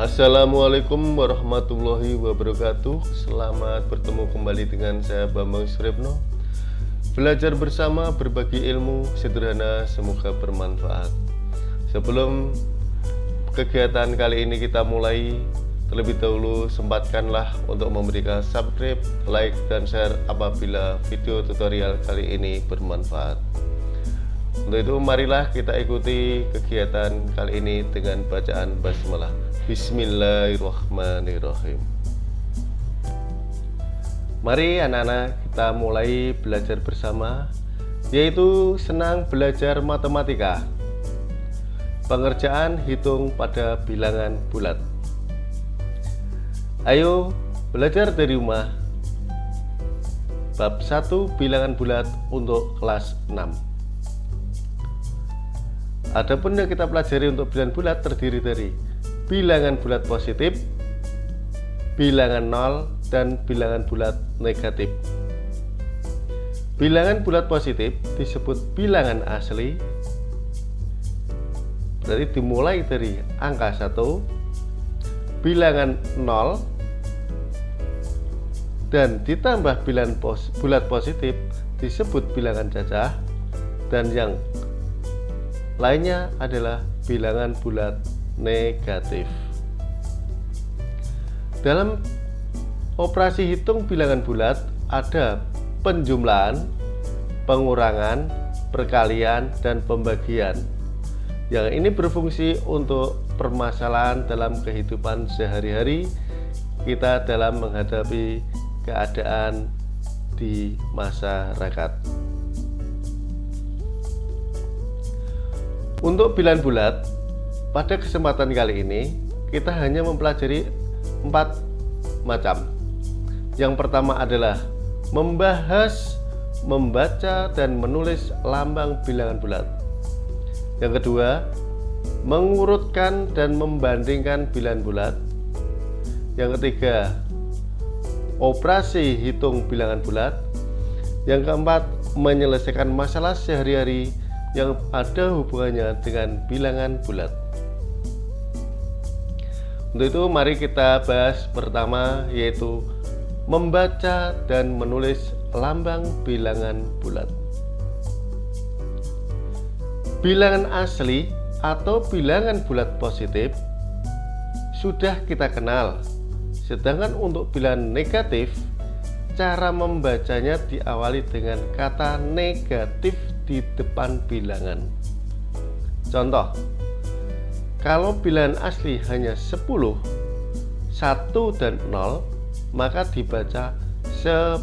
Assalamualaikum warahmatullahi wabarakatuh. Selamat bertemu kembali dengan saya Bambang Suripno Belajar bersama berbagi ilmu sederhana semoga bermanfaat. Sebelum kegiatan kali ini kita mulai Terlebih dahulu sempatkanlah untuk memberikan subscribe, like, dan share apabila video tutorial kali ini bermanfaat. Untuk itu marilah kita ikuti kegiatan kali ini dengan bacaan basmalah. Bismillahirrahmanirrahim. Mari anak-anak kita mulai belajar bersama yaitu senang belajar matematika. Pengerjaan hitung pada bilangan bulat. Ayo belajar dari rumah. Bab 1 bilangan bulat untuk kelas 6. Adapun yang kita pelajari untuk bilangan bulat terdiri dari bilangan bulat positif, bilangan nol, dan bilangan bulat negatif. Bilangan bulat positif disebut bilangan asli, berarti dimulai dari angka 1, bilangan 0, dan ditambah bilangan pos, bulat positif disebut bilangan cacah, dan yang lainnya adalah bilangan bulat negatif. Dalam operasi hitung bilangan bulat ada penjumlahan, pengurangan, perkalian, dan pembagian. Yang ini berfungsi untuk permasalahan dalam kehidupan sehari-hari kita dalam menghadapi keadaan di masyarakat. Untuk bilangan bulat, pada kesempatan kali ini kita hanya mempelajari empat macam. Yang pertama adalah membahas, membaca, dan menulis lambang bilangan bulat. Yang kedua, mengurutkan dan membandingkan bilangan bulat. Yang ketiga, operasi hitung bilangan bulat. Yang keempat, menyelesaikan masalah sehari-hari yang ada hubungannya dengan bilangan bulat. Untuk itu mari kita bahas pertama yaitu membaca dan menulis lambang bilangan bulat. Bilangan asli atau bilangan bulat positif sudah kita kenal. Sedangkan untuk bilangan negatif, cara membacanya diawali dengan kata negatif di depan bilangan. Contoh, kalau bilangan asli hanya 10, 1 dan 0, maka dibaca 10.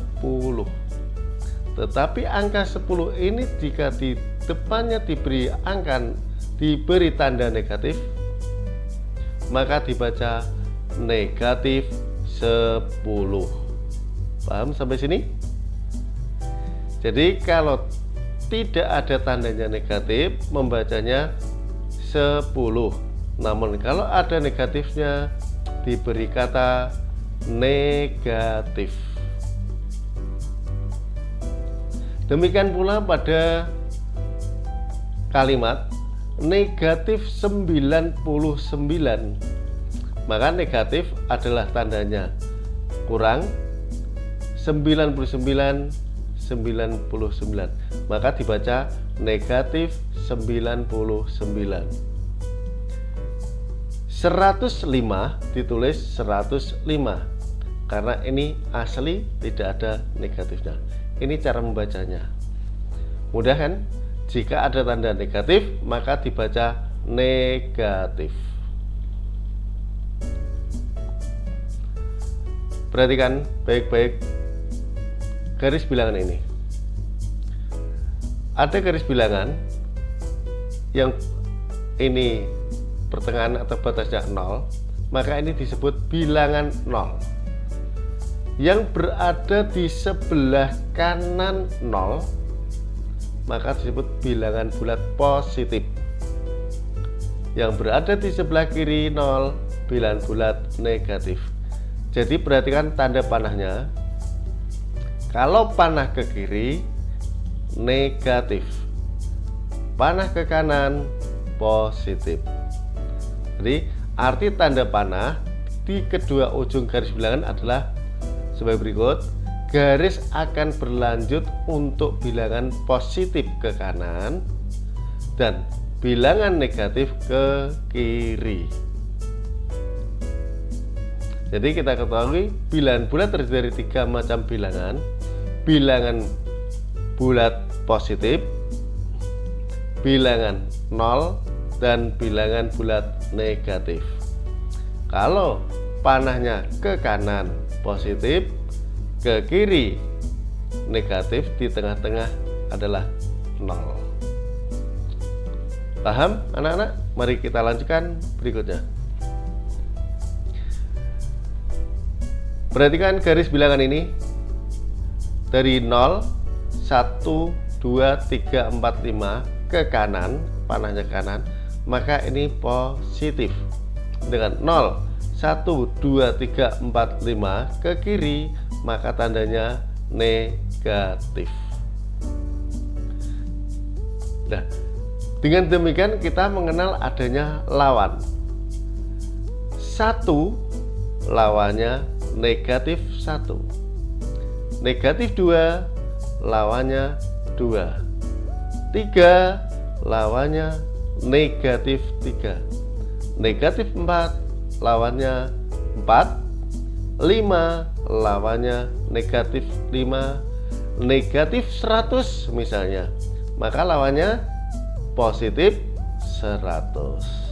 Tetapi angka 10 ini jika di depannya diberi angka diberi tanda negatif, maka dibaca negatif 10. Paham sampai sini? Jadi kalau tidak ada tandanya negatif membacanya 10 namun kalau ada negatifnya diberi kata negatif. Demikian pula pada kalimat negatif 99 maka negatif adalah tandanya kurang 99 99 maka dibaca negatif 99 105 ditulis 105 karena ini asli tidak ada negatifnya. Ini cara membacanya. Mudah kan? Jika ada tanda negatif maka dibaca negatif. Perhatikan baik-baik garis bilangan ini. Ada garis bilangan yang ini pertengahan atau batasnya 0 maka ini disebut bilangan 0 yang berada di sebelah kanan 0 maka disebut bilangan bulat positif. Yang berada di sebelah kiri 0 bilangan bulat negatif. Jadi perhatikan tanda panahnya. Kalau panah ke kiri negatif. Panah ke kanan positif jadi arti tanda panah di kedua ujung garis bilangan adalah sebagai berikut. Garis akan berlanjut untuk bilangan positif ke kanan dan bilangan negatif ke kiri. Jadi kita ketahui bilangan bulat terdiri dari tiga macam bilangan. Bilangan bulat positif bilangan 0 dan bilangan bulat negatif. Kalau panahnya ke kanan positif ke kiri negatif di tengah-tengah adalah 0 paham anak-anak? Mari kita lanjutkan berikutnya. Perhatikan garis bilangan ini. Dari 0 1 2 3 4 5 ke kanan panahnya ke kanan maka ini positif. Dengan 0 1 2 3 4 5 ke kiri maka tandanya negatif. Nah, dengan demikian kita mengenal adanya lawan. Satu lawannya negatif satu, negatif dua lawannya dua, tiga lawannya negatif tiga, negatif empat lawannya empat, lima lawannya negatif 5 negatif 100 misalnya. Maka lawannya positif 100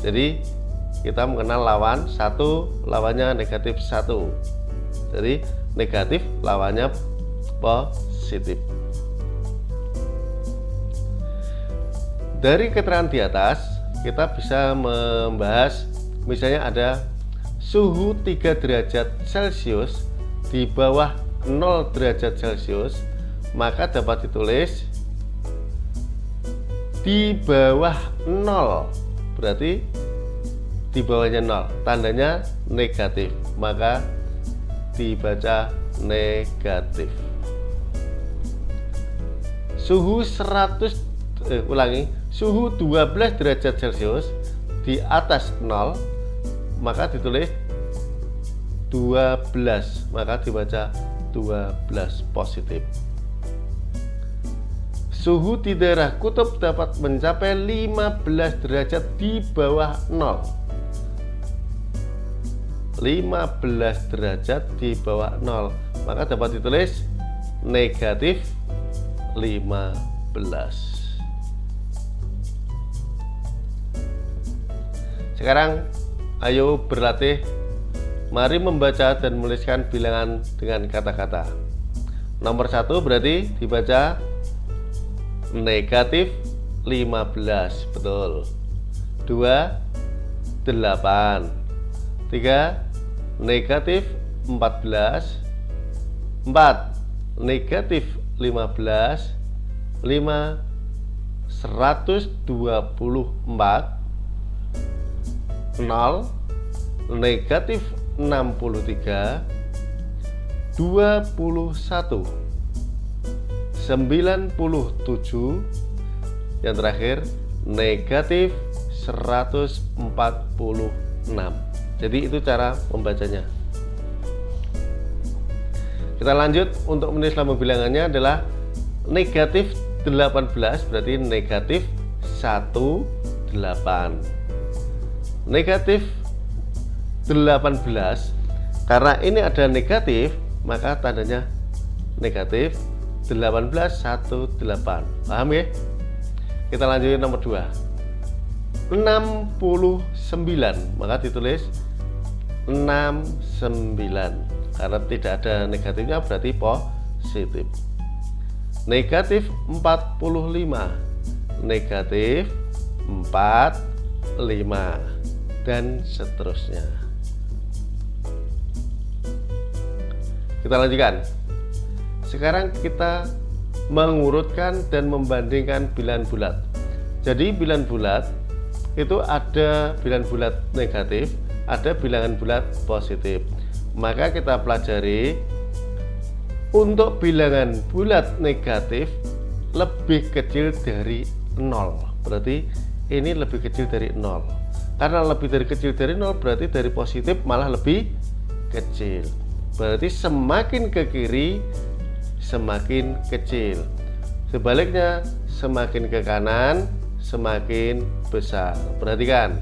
jadi kita mengenal lawan satu lawannya negatif satu. Jadi negatif lawannya positif dari keterangan di atas kita bisa membahas misalnya ada suhu 3 derajat Celcius di bawah 0 derajat Celcius maka dapat ditulis di bawah 0 berarti di bawahnya 0 tandanya negatif. Maka dibaca negatif. Suhu 100 eh, ulangi suhu 12 derajat Celcius di atas 0 maka ditulis 12 maka dibaca 12 positif. Suhu di daerah kutub dapat mencapai 15 derajat di bawah 0 15 derajat di bawah 0 maka dapat ditulis negatif 15 sekarang Ayo berlatih. Mari membaca dan menuliskan bilangan dengan kata-kata. Nomor satu berarti dibaca Negatif 15 Betul. 2 8 3 Negatif 14 4 Negatif 15 5 124 0 negatif 63 21 97 yang terakhir negatif 146 jadi itu cara membacanya. Kita lanjut untuk menulis lambang bilangannya adalah negatif 18 berarti negatif 18 negatif 18 karena ini ada negatif maka tandanya negatif 18 18 paham ya? Kita lanjutin nomor 2 69 maka ditulis 69 karena tidak ada negatifnya berarti positif. Negatif 45 negatif 45 dan seterusnya. Kita lanjutkan. Sekarang kita mengurutkan dan membandingkan bilangan bulat. Jadi bilangan bulat itu ada bilangan bulat negatif ada bilangan bulat positif. Maka kita pelajari untuk bilangan bulat negatif lebih kecil dari 0 berarti ini lebih kecil dari 0 karena lebih dari kecil dari 0 berarti dari positif malah lebih kecil. Berarti semakin ke kiri semakin kecil. Sebaliknya semakin ke kanan semakin besar. Perhatikan.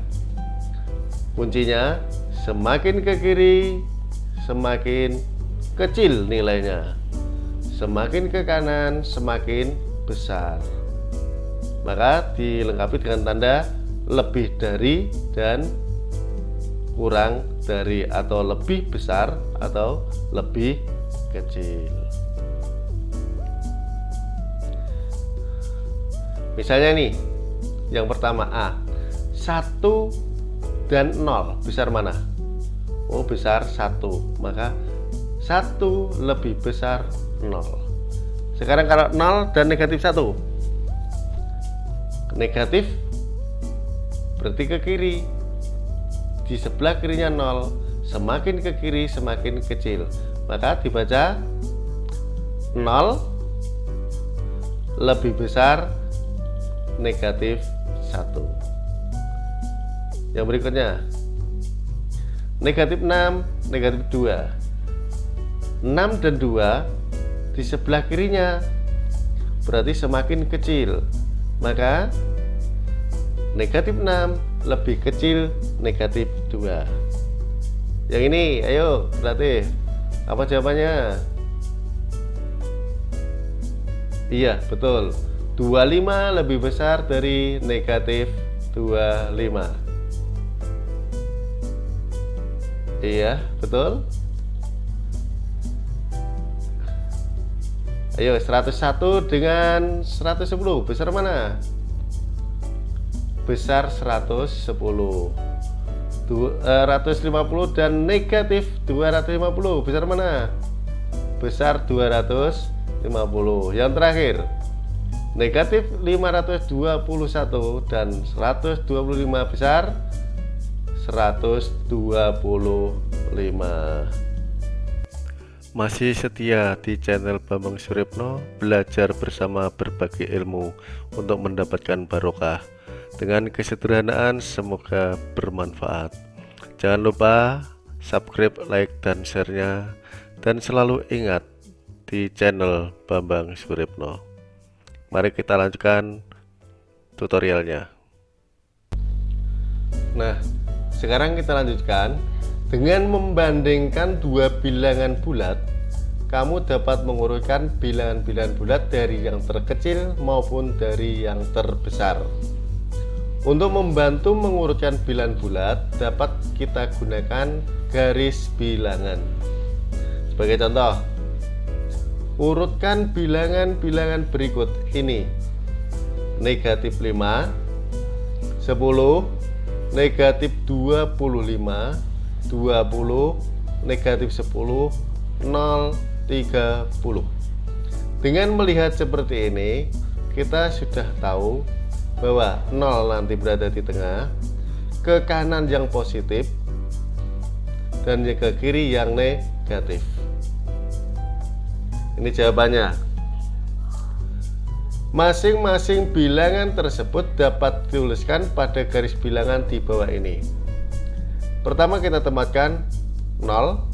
Kuncinya semakin ke kiri semakin kecil nilainya. Semakin ke kanan semakin besar. Maka dilengkapi dengan tanda lebih dari dan kurang dari atau lebih besar atau lebih kecil. Misalnya nih yang pertama A 1 dan 0 besar mana? Oh besar 1 maka 1 lebih besar 0 sekarang kalau 0 dan negatif 1 negatif berarti ke kiri. Di sebelah kirinya 0 semakin ke kiri semakin kecil. Maka dibaca 0 lebih besar negatif 1 yang berikutnya. Negatif 6 negatif 2 6 dan 2 di sebelah kirinya. Berarti semakin kecil. Maka negatif 6 lebih kecil negatif 2 yang ini ayo berarti apa jawabannya? Iya betul. 25 lebih besar dari negatif 25 iya betul. Ayo 101 dengan 110 besar mana? Besar 110 150 eh, dan negatif 250 besar mana? Besar 250 Yang terakhir Negatif 521 dan 125 besar 125 masih setia di channel Bambang Suripno belajar bersama berbagi ilmu untuk mendapatkan barokah dengan kesederhanaan semoga bermanfaat. Jangan lupa subscribe like dan share-nya. Dan selalu ingat di channel Bambang Suripno mari kita lanjutkan tutorialnya. Nah sekarang kita lanjutkan. Dengan membandingkan dua bilangan bulat, kamu dapat mengurutkan bilangan-bilangan bulat dari yang terkecil maupun dari yang terbesar. Untuk membantu mengurutkan bilangan bulat, dapat kita gunakan garis bilangan. Sebagai contoh, urutkan bilangan-bilangan berikut ini. Negatif 5, 10, negatif 25, 20 negatif 10 0 30 dengan melihat seperti ini kita sudah tahu bahwa 0 nanti berada di tengah. Ke kanan yang positif. Dan ke kiri yang negatif. Ini jawabannya. Masing-masing bilangan tersebut dapat dituliskan pada garis bilangan di bawah ini. Pertama kita tempatkan 0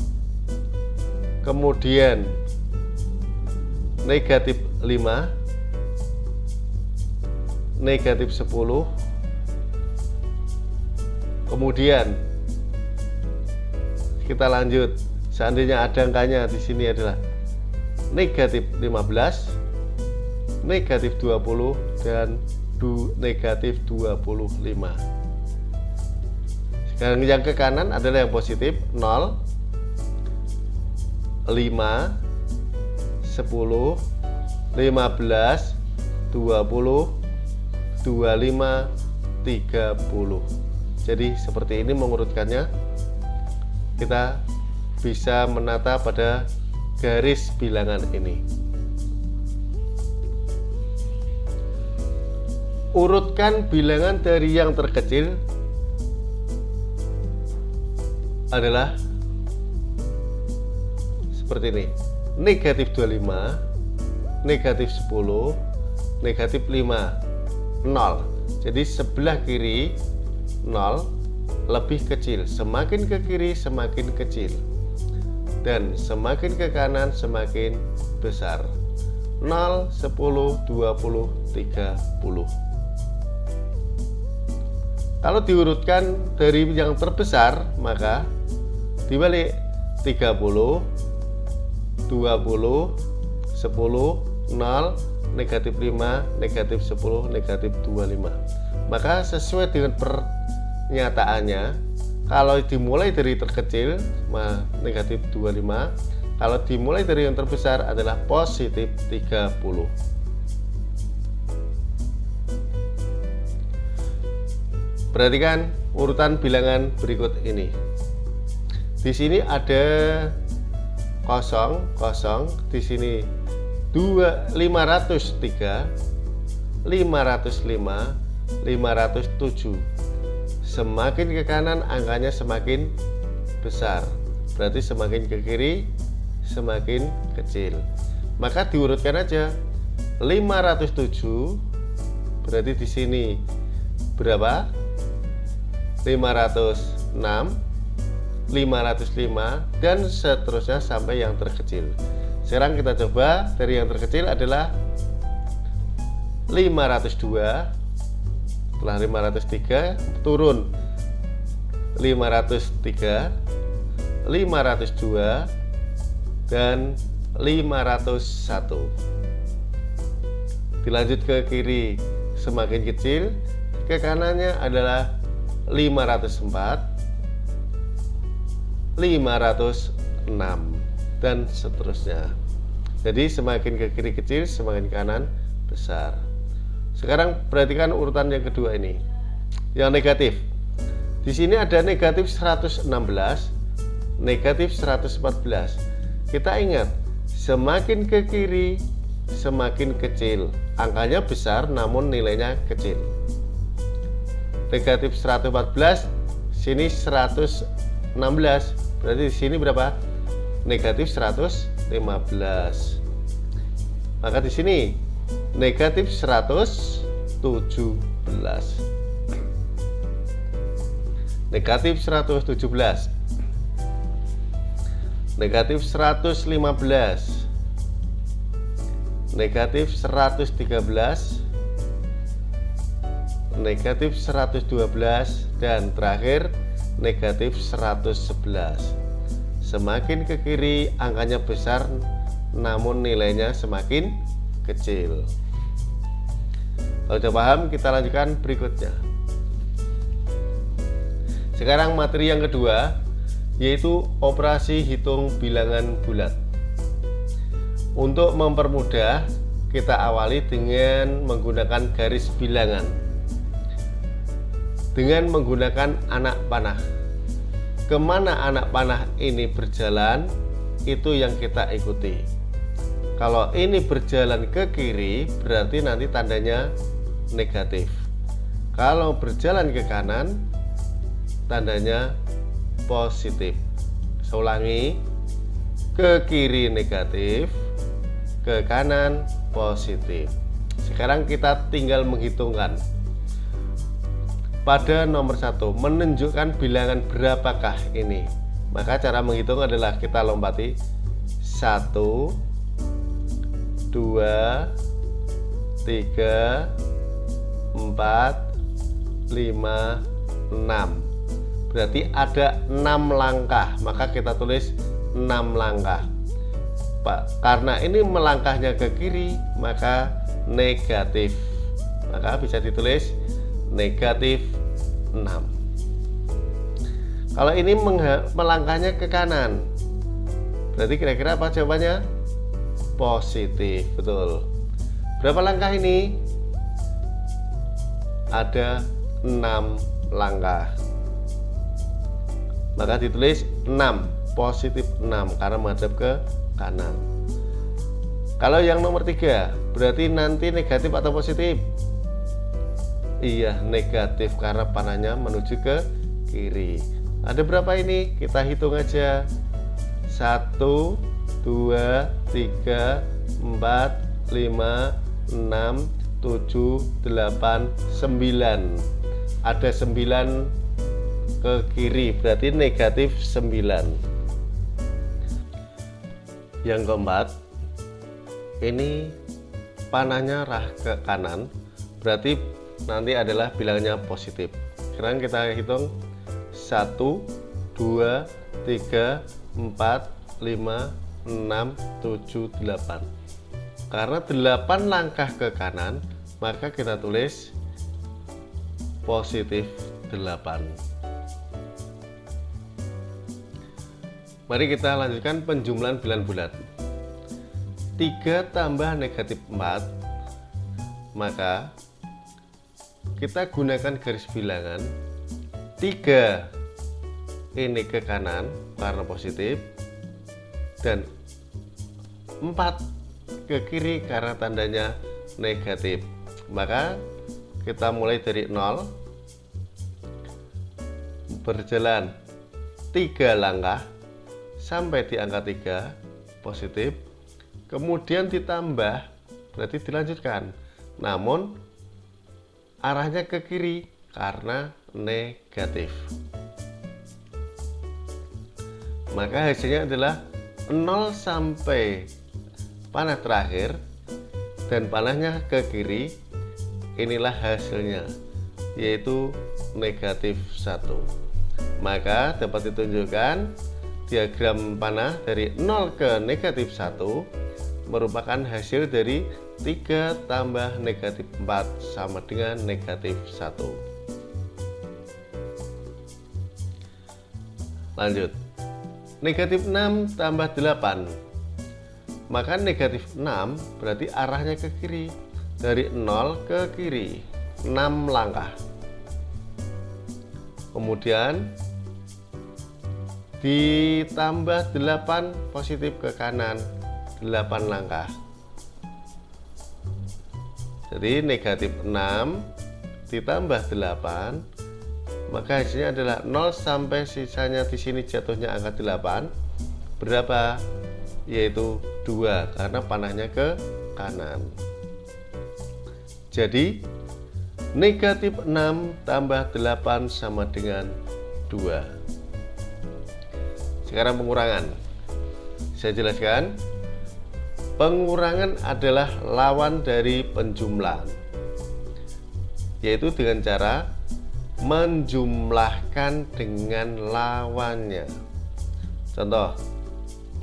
Kemudian Negatif 5 Negatif 10 Kemudian Kita lanjut. Seandainya ada angkanya di sini adalah Negatif 15 Negatif 20 Dan negatif 25 dan yang ke kanan adalah yang positif 0 5 10 15 20 25 30 jadi seperti ini mengurutkannya. Kita bisa menata pada garis bilangan ini. Urutkan bilangan dari yang terkecil adalah seperti ini. Negatif 25 negatif 10 negatif 5 0 jadi sebelah kiri 0 lebih kecil. Semakin ke kiri semakin kecil. Dan semakin ke kanan semakin besar. 0, 10, 20, 30 kalau diurutkan dari yang terbesar maka dibalik 30 20 10 0 negatif 5, negatif 10, negatif 25 maka sesuai dengan pernyataannya kalau dimulai dari terkecil negatif 25 kalau dimulai dari yang terbesar adalah positif 30 perhatikan urutan bilangan berikut ini. Di sini ada kosong kosong di sini 2 503 505 507 semakin ke kanan angkanya semakin besar. Berarti semakin ke kiri semakin kecil. Maka diurutkan aja. 507 berarti di sini berapa? 506 505 dan seterusnya sampai yang terkecil sekarang kita coba dari yang terkecil adalah 502 setelah 503 turun. 503 502 dan 501 dilanjut ke kiri semakin kecil ke kanannya adalah 504 506 dan seterusnya jadi semakin ke kiri kecil semakin kanan besar. Sekarang perhatikan urutan yang kedua ini. Yang negatif. Di sini ada negatif 116 negatif 114 kita ingat semakin ke kiri semakin kecil. Angkanya besar namun nilainya kecil. Negatif 114 sini 116 berarti di sini berapa? Negatif 115 maka di sini negatif 117 negatif 117 negatif 115 negatif 113 negatif 112 dan terakhir negatif 111 Semakin ke kiri angkanya besar namun nilainya semakin kecil. Kalau sudah paham kita lanjutkan berikutnya. Sekarang materi yang kedua yaitu operasi hitung bilangan bulat. Untuk mempermudah kita awali dengan menggunakan garis bilangan dengan menggunakan anak panah ke mana anak panah ini berjalan itu yang kita ikuti. Kalau ini berjalan ke kiri berarti nanti tandanya negatif. Kalau berjalan ke kanan tandanya positif. Saya ulangi ke kiri negatif ke kanan positif. Sekarang kita tinggal menghitungkan pada nomor satu menunjukkan bilangan berapakah ini. Maka cara menghitung adalah kita lompati satu dua tiga empat lima enam. Berarti ada enam langkah. Maka kita tulis enam langkah. Pak karena ini melangkahnya ke kiri maka negatif. Maka bisa ditulis negatif 6 kalau ini melangkahnya ke kanan berarti kira-kira apa jawabannya? Positif betul. Berapa langkah ini? Ada 6 langkah. Maka ditulis 6 positif 6 karena menghadap ke kanan. Kalau yang nomor tiga berarti nanti negatif atau positif Iya negatif karena panahnya menuju ke kiri. Ada berapa ini? Kita hitung aja. 1 2 3 4 5 6 7 7, 8, 9 Ada 9 ke kiri berarti negatif 9 Yang keempat Ini panahnya arah ke kanan Berarti nanti adalah bilangnya positif. Sekarang kita hitung. 1, 2, 3, 4, 5, 6, 7, 8 Karena 8 langkah ke kanan Maka kita tulis positif 8 Mari kita lanjutkan penjumlahan bilangan bulat 3 tambah negatif 4 Maka kita gunakan garis bilangan. 3 ini ke kanan karena positif. Dan 4 ke kiri karena tandanya negatif. Maka kita mulai dari 0 berjalan 3 langkah sampai di angka 3 positif. Kemudian ditambah berarti dilanjutkan. Namun arahnya ke kiri karena negatif. Maka hasilnya adalah 0 sampai panah terakhir dan panahnya ke kiri. Inilah hasilnya yaitu negatif 1 maka dapat ditunjukkan diagram panah dari 0 ke negatif 1 merupakan hasil dari 3 tambah negatif 4 sama dengan negatif 1 Lanjut. Negatif 6 tambah 8. Maka negatif 6 berarti arahnya ke kiri. Dari 0 ke kiri. 6 langkah. Kemudian ditambah 8 positif ke kanan. 8 langkah. Jadi negatif 6 ditambah 8 maka hasilnya adalah 0 sampai sisanya di sini jatuhnya angka 8 berapa? Yaitu 2 karena panahnya ke kanan. Jadi negatif 6 tambah 8 sama dengan 2 sekarang pengurangan. Saya jelaskan pengurangan adalah lawan dari penjumlahan yaitu dengan cara menjumlahkan dengan lawannya. Contoh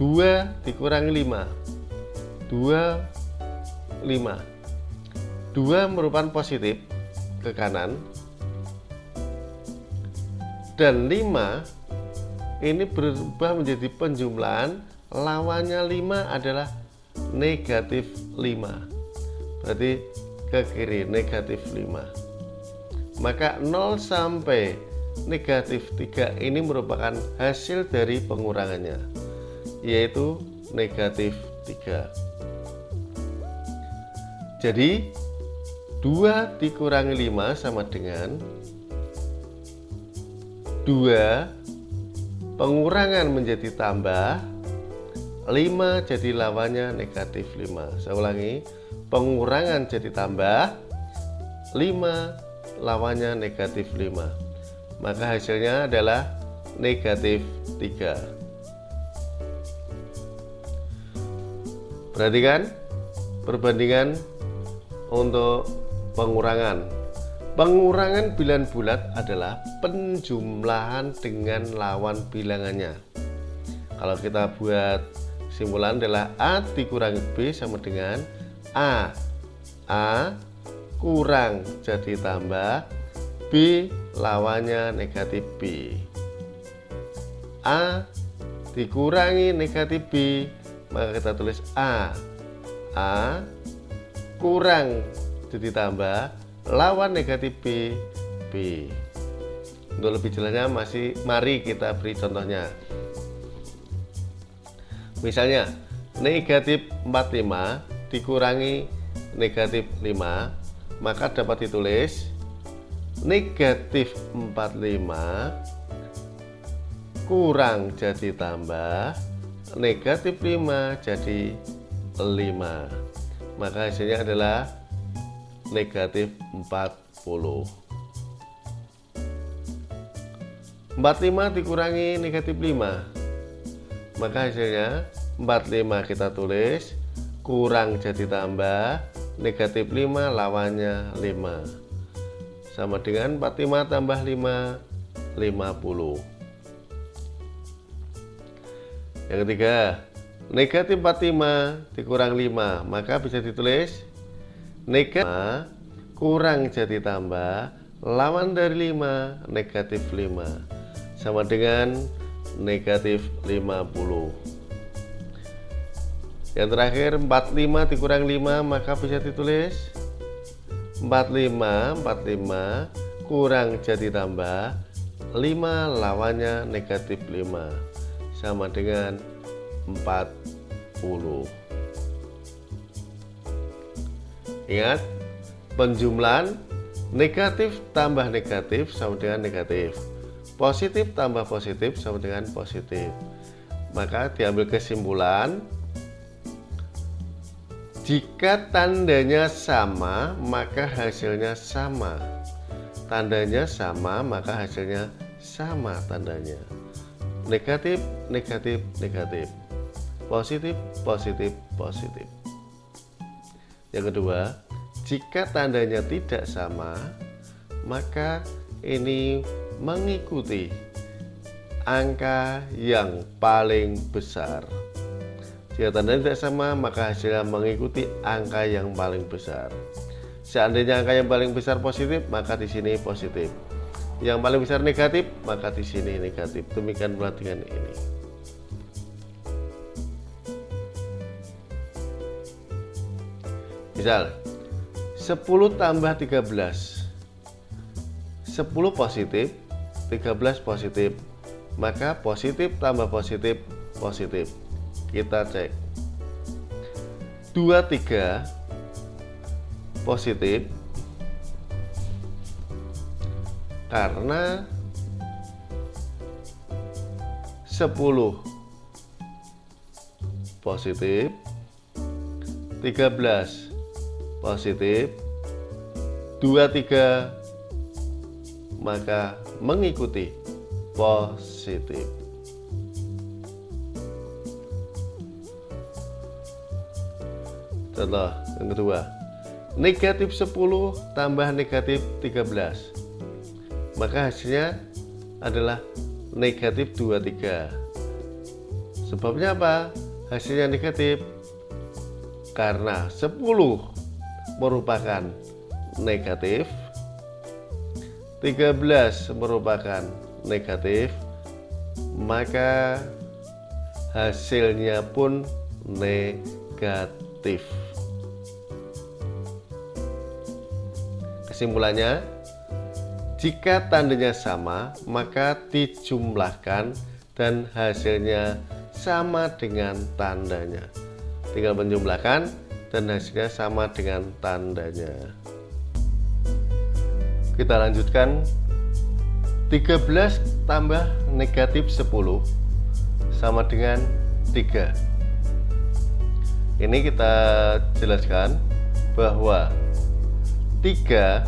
2 dikurangi 5 2 5 2 merupakan positif ke kanan dan 5 ini berubah menjadi penjumlahan. Lawannya 5 adalah negatif 5 berarti ke kiri negatif 5 maka 0 sampai negatif 3 ini merupakan hasil dari pengurangannya yaitu negatif 3 jadi 2 dikurangi 5 sama dengan 2 pengurangan menjadi tambah 5 jadi lawannya negatif 5 saya ulangi pengurangan jadi tambah 5 lawannya negatif 5 maka hasilnya adalah negatif 3 perhatikan perbandingan untuk pengurangan. Pengurangan bilangan bulat adalah penjumlahan dengan lawan bilangannya. Kalau kita buat simpulan adalah A dikurangi B sama dengan A. A kurang jadi tambah B lawannya negatif B. A dikurangi negatif B maka kita tulis A. A kurang jadi tambah lawan negatif B B. Untuk lebih jelasnya masih mari kita beri contohnya misalnya negatif 45 dikurangi negatif 5 maka dapat ditulis negatif 45 kurang jadi tambah negatif 5 jadi 5 maka hasilnya adalah negatif 40 45 dikurangi negatif 5 maka hasilnya 45 kita tulis. Kurang jadi tambah. Negatif 5 lawannya 5 sama dengan 45 tambah 5 50 yang ketiga negatif 45 dikurang 5 maka bisa ditulis negatif kurang jadi tambah lawan dari 5 negatif 5 sama dengan negatif 50 yang terakhir 45 dikurang 5 maka bisa ditulis 45 45 kurang jadi tambah 5 lawannya negatif 5 sama dengan 40 ingat penjumlahan negatif tambah negatif sama dengan negatif positif tambah positif sama dengan positif. Maka diambil kesimpulan jika tandanya sama maka hasilnya sama. Tandanya sama maka hasilnya sama tandanya. Negatif negatif negatif. Positif positif positif. Yang kedua jika tandanya tidak sama maka ini mengikuti angka yang paling besar. Jika tanda tidak sama, maka hasilnya mengikuti angka yang paling besar. Seandainya angka yang paling besar positif, maka di sini positif. Yang paling besar negatif, maka di sini negatif. Demikian pula ini. Misal 10 tambah 13 10 positif 13 positif. Maka positif tambah positif positif. Kita cek. 23 positif. Karena 10 positif. 13 positif. 23 maka mengikuti positif. Contoh yang kedua, negatif 10 tambah negatif 13. Maka hasilnya adalah negatif 23. Sebabnya apa? Hasilnya negatif karena 10 merupakan negatif 13 merupakan negatif maka hasilnya pun negatif. Kesimpulannya jika tandanya sama maka dijumlahkan dan hasilnya sama dengan tandanya. Tinggal menjumlahkan dan hasilnya sama dengan tandanya kita lanjutkan. 13 tambah negatif 10 sama dengan 3 ini kita jelaskan bahwa 3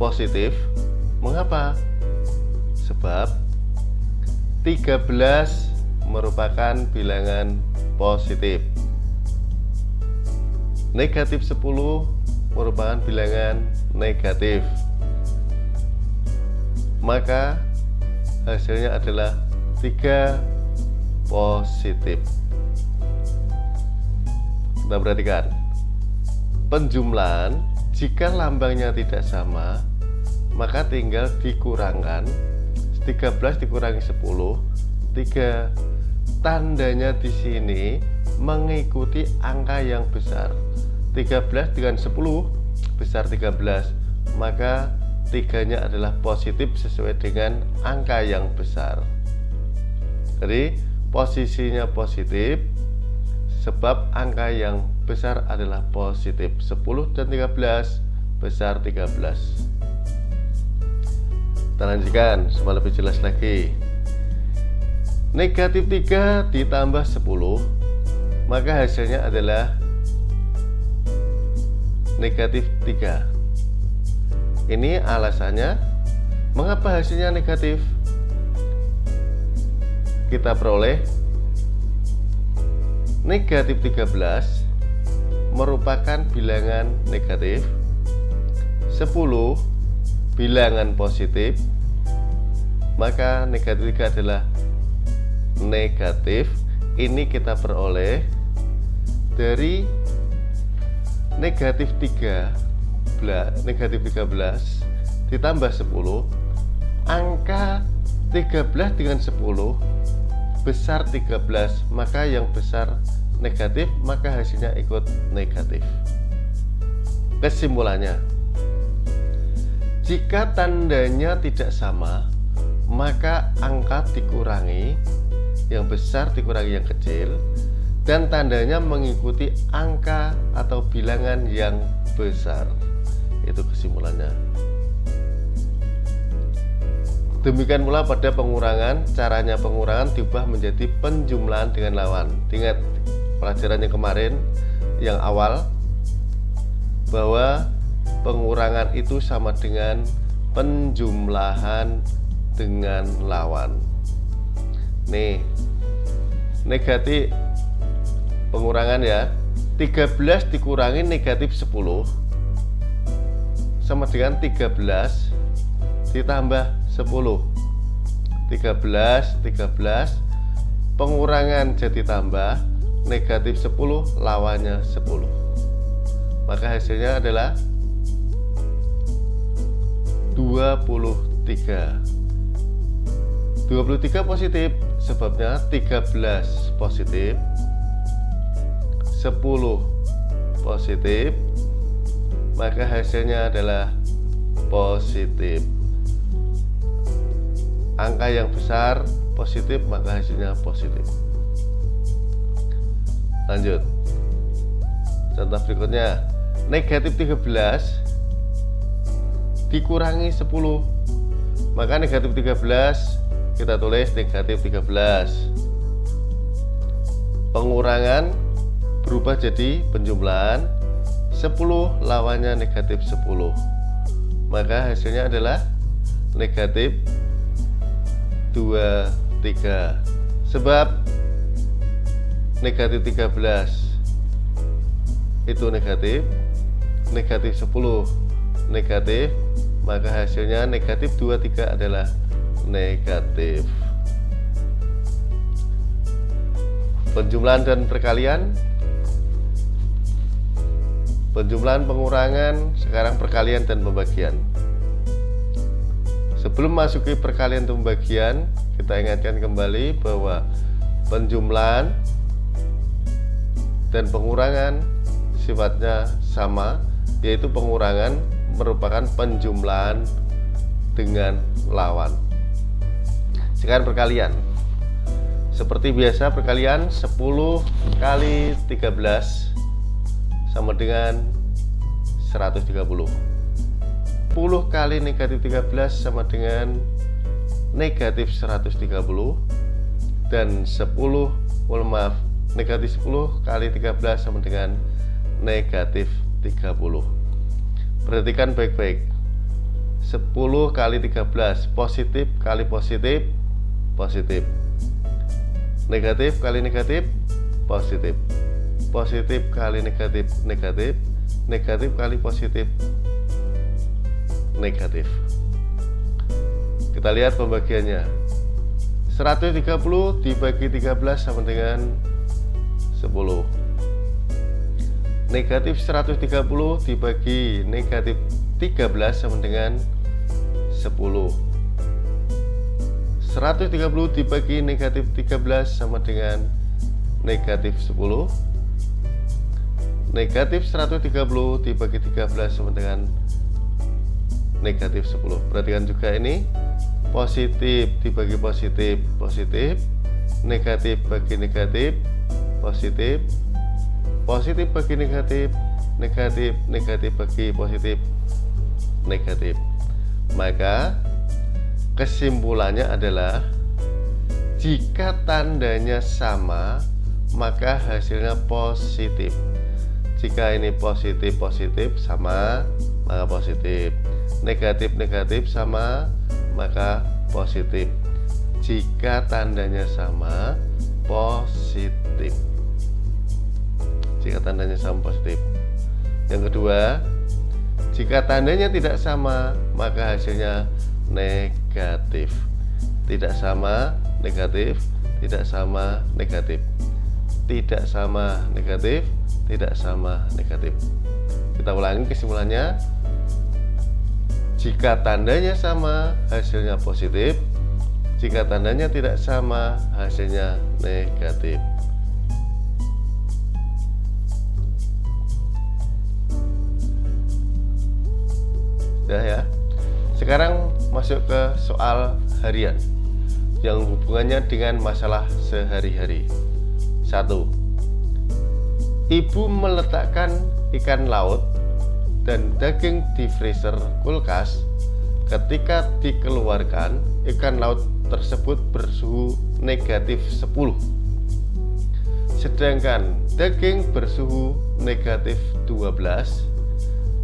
positif. Mengapa? sebab 13 merupakan bilangan positif negatif 10 merupakan bilangan negatif. Maka hasilnya adalah 3 positif. Kita perhatikan. Penjumlahan jika lambangnya tidak sama maka tinggal dikurangkan. 13 dikurangi 10 3 tandanya di sini mengikuti angka yang besar. 13 dengan 10 besar 13 maka tiganya adalah positif sesuai dengan angka yang besar. Jadi posisinya positif sebab angka yang besar adalah positif 10 dan 13 besar 13 kita lanjutkan supaya lebih jelas lagi. Negatif 3 ditambah 10 maka hasilnya adalah negatif 3 ini alasannya mengapa hasilnya negatif? Kita peroleh negatif 13 merupakan bilangan negatif. 10 bilangan positif. Maka negatif 3 adalah negatif ini kita peroleh dari negatif 3 negatif 13 ditambah 10 angka 13 dengan 10 besar 13 maka yang besar negatif maka hasilnya ikut negatif. Kesimpulannya jika tandanya tidak sama maka angka dikurangi yang besar dikurangi yang kecil dan tandanya mengikuti angka atau bilangan yang besar. Itu kesimpulannya. Demikian pula pada pengurangan caranya pengurangan diubah menjadi penjumlahan dengan lawan. Ingat pelajaran yang kemarin yang awal bahwa pengurangan itu sama dengan penjumlahan dengan lawan nih. Negatif pengurangan ya. 13 dikurangi negatif 10 sama dengan 13 ditambah 10 13 13 pengurangan jadi tambah negatif 10 lawannya 10 maka hasilnya adalah 23 23 positif sebabnya 13 positif 10 positif maka hasilnya adalah positif. Angka yang besar positif maka hasilnya positif. Lanjut. Contoh berikutnya. Negatif 13 dikurangi 10 maka negatif 13 kita tulis negatif 13 pengurangan berubah jadi penjumlahan. 10 lawannya negatif 10 maka hasilnya adalah negatif 23 sebab negatif 13 itu negatif negatif 10 negatif maka hasilnya negatif 23 adalah negatif. Penjumlahan dan perkalian. Penjumlahan pengurangan sekarang perkalian dan pembagian. Sebelum masuki perkalian dan pembagian kita ingatkan kembali bahwa penjumlahan dan pengurangan sifatnya sama yaitu pengurangan merupakan penjumlahan dengan lawan sekarang perkalian. Seperti biasa perkalian 10 kali 13 sama dengan 130 10 kali negatif 13 sama dengan negatif 130 dan 10 oh maaf negatif 10 kali 13 sama dengan negatif 30 perhatikan baik-baik. 10 kali 13 positif kali positif positif. Negatif kali negatif positif. Positif kali negatif negatif. Negatif kali positif negatif. Kita lihat pembagiannya. 130 dibagi 13 sama dengan 10 negatif 130 dibagi negatif 13 sama dengan 10 130 dibagi negatif 13 sama dengan negatif 10 Negatif 130 dibagi 13 sama dengan negatif 10 Perhatikan juga ini. Positif dibagi positif Positif. Negatif bagi negatif Positif. Positif bagi negatif Negatif Negatif bagi positif Negatif. Maka Kesimpulannya adalah jika tandanya sama maka hasilnya positif. jika ini positif positif sama maka positif. Negatif negatif sama maka positif. Jika tandanya sama positif. Jika tandanya sama positif. Yang kedua jika tandanya tidak sama maka hasilnya negatif tidak sama negatif tidak sama negatif. Tidak sama negatif tidak sama negatif. Kita ulangi kesimpulannya. Jika tandanya sama hasilnya positif. Jika tandanya tidak sama hasilnya negatif. Sudah ya? Sekarang masuk ke soal harian yang hubungannya dengan masalah sehari-hari. Satu Ibu meletakkan ikan laut dan daging di freezer kulkas ketika dikeluarkan ikan laut tersebut bersuhu negatif 10 sedangkan daging bersuhu negatif 12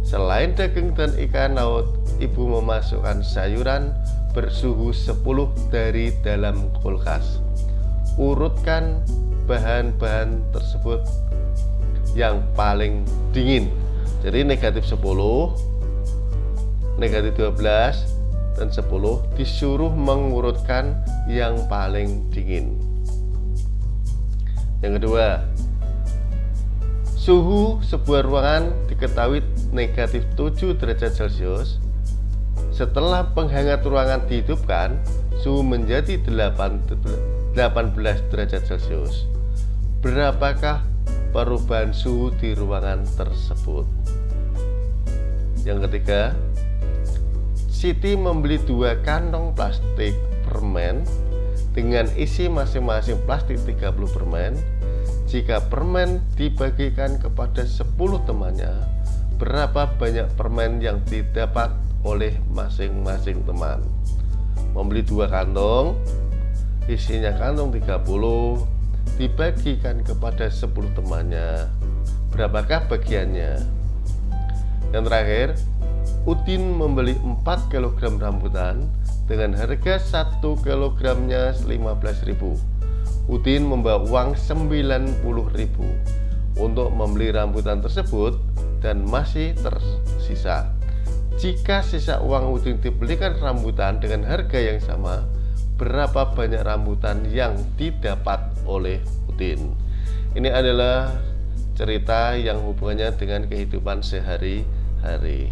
selain daging dan ikan laut ibu memasukkan sayuran bersuhu 10 dari dalam kulkas. Urutkan bahan-bahan tersebut yang paling dingin. Jadi negatif 10 negatif 12 dan 10 disuruh mengurutkan yang paling dingin. Yang kedua suhu sebuah ruangan diketahui negatif 7 derajat celcius setelah penghangat ruangan dihidupkan suhu menjadi 8, 18 derajat celcius berapakah perubahan suhu di ruangan tersebut yang ketiga Siti membeli dua kantong plastik permen dengan isi masing-masing plastik 30 permen. Jika permen dibagikan kepada 10 temannya, berapa banyak permen yang didapat oleh masing-masing teman? Membeli dua kantong, isinya kantong 30, dibagikan kepada 10 temannya. Berapakah bagiannya? Yang terakhir, Udin membeli 4 kg rambutan dengan harga 1 kilogramnya 15.000. Udin membawa uang 90.000 untuk membeli rambutan tersebut dan masih tersisa. Jika sisa uang Udin dibelikan rambutan dengan harga yang sama, berapa banyak rambutan yang didapat oleh Udin? Ini adalah cerita yang hubungannya dengan kehidupan sehari-hari.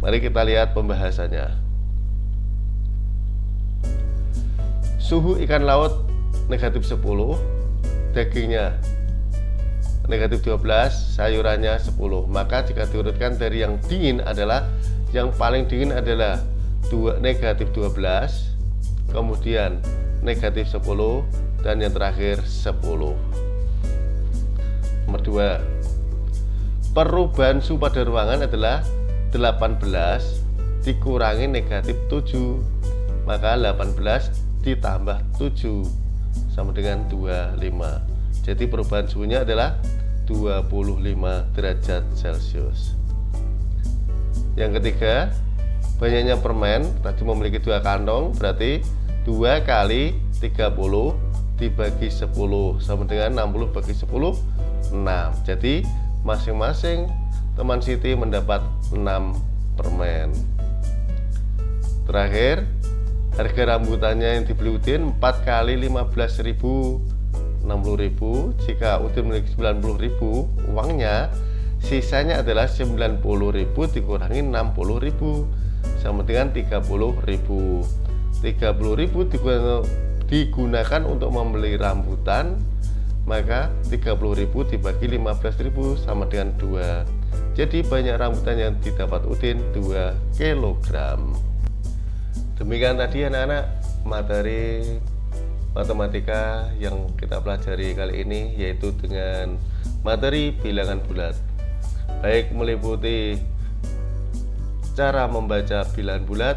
Mari kita lihat pembahasannya. Suhu ikan laut negatif 10, dagingnya negatif 12, sayurannya 10. Maka jika diurutkan dari yang dingin adalah yang paling dingin adalah dua negatif 12, kemudian negatif 10 dan yang terakhir 10. Nomor 2. Perubahan suhu pada ruangan adalah 18 dikurangi negatif 7 maka 18 ditambah 7 sama dengan 25 jadi perubahan suhunya adalah 25 derajat celcius. Yang ketiga banyaknya permen tadi memiliki dua kantong berarti 2 kali 30 dibagi 10 sama dengan 60 bagi 10 6 jadi masing-masing teman Siti mendapat 6 permen. Terakhir harga rambutannya yang dibeli Udin 4 kali 15.000 60.000 jika Udin memiliki 90.000 uangnya sisanya adalah 90.000 dikurangi 60.000 sama dengan 30.000 30.000 digunakan untuk membeli rambutan maka 30.000 dibagi 15.000 sama dengan 2 jadi banyak rambutan yang didapat Udin 2 kg Demikian tadi anak-anak materi matematika yang kita pelajari kali ini yaitu dengan materi bilangan bulat baik meliputi cara membaca bilangan bulat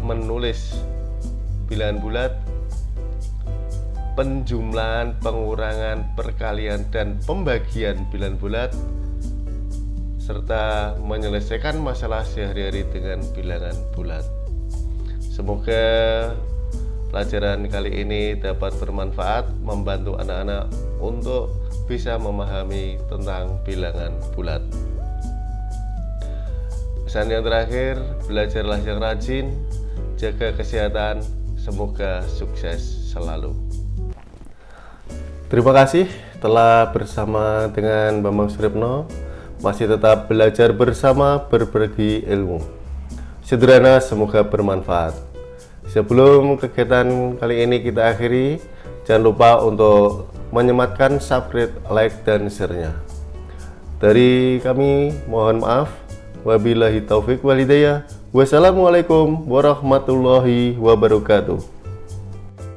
menulis bilangan bulat penjumlahan, pengurangan, perkalian, dan pembagian bilangan bulat serta menyelesaikan masalah sehari-hari dengan bilangan bulat. Semoga pelajaran kali ini dapat bermanfaat membantu anak-anak untuk bisa memahami tentang bilangan bulat. Pesan yang terakhir, belajarlah yang rajin, jaga kesehatan, semoga sukses selalu. Terima kasih telah bersama dengan Bambang Suripno masih tetap belajar bersama berbagi ilmu. Sederhana semoga bermanfaat. Sebelum kegiatan kali ini kita akhiri, jangan lupa untuk menyematkan subscribe, like, dan share-nya. Dari kami mohon maaf. Wabillahi taufik walhidayah. Wassalamualaikum warahmatullahi wabarakatuh.